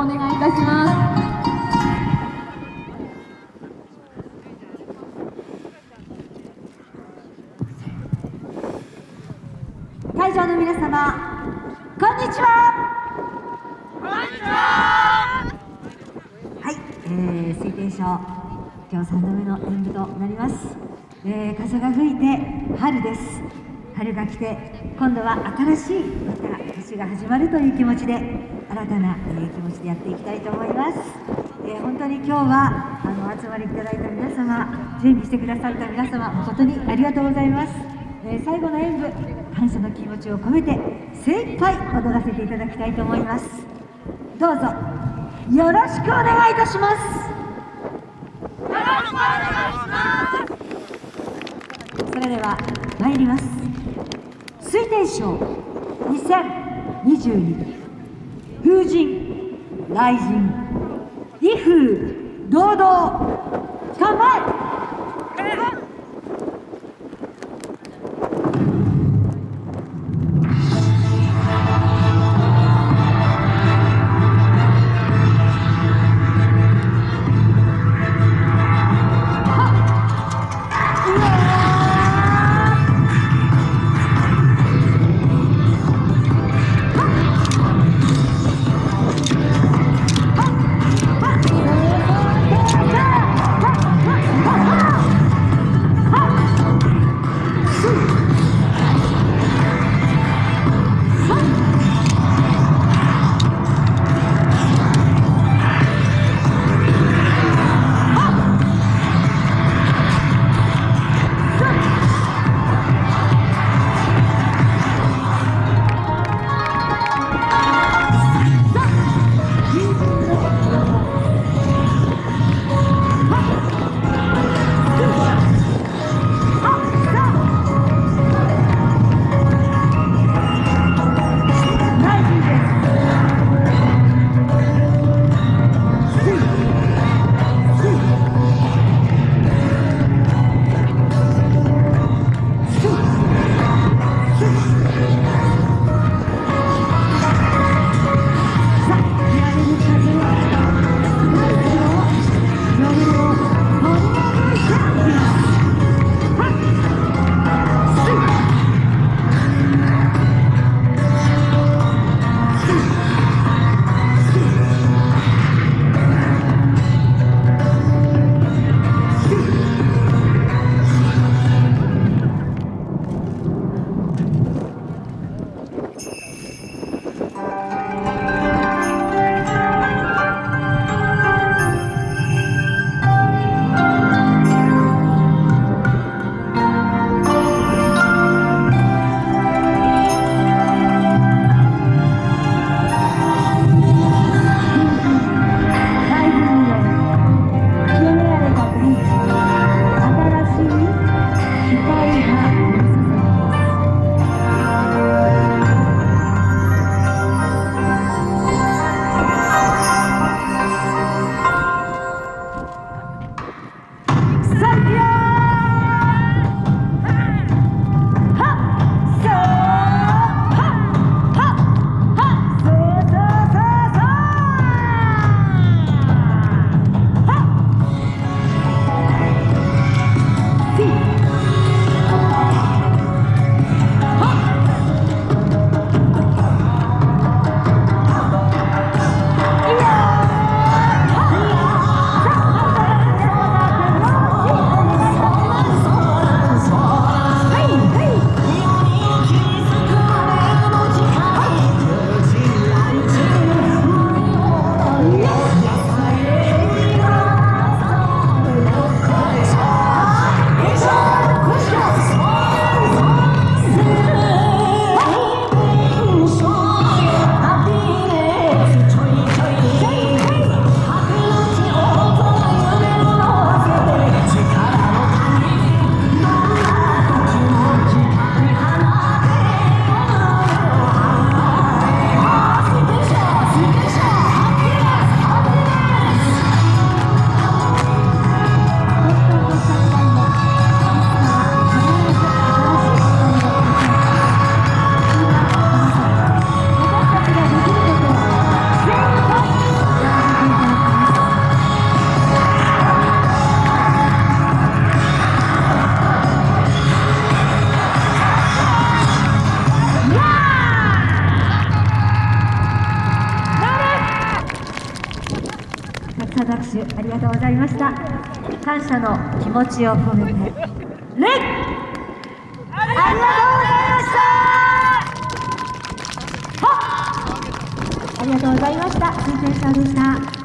お願いいたします。会場の皆様こんにちは。は。い、えー、水天賞今日3度目の演舞となります、えー、風が吹いて春です春が来て今度は新しいまた年が始まるという気持ちで新たな、えー、気持ちでやっていきたいと思います、えー、本当に今日はあのお集まりいただいた皆様準備してくださった皆様誠にありがとうございます、えー、最後の演舞感謝の気持ちを込めて精一杯踊らせていただきたいと思います。どうぞよろしくお願いいたします。それでは参ります。推定賞2022風神雷神。威風。謝の握手ありがとうございました。感謝の気持ちを込めて礼ありがとうございました。ありがとうございました。水天賞でした。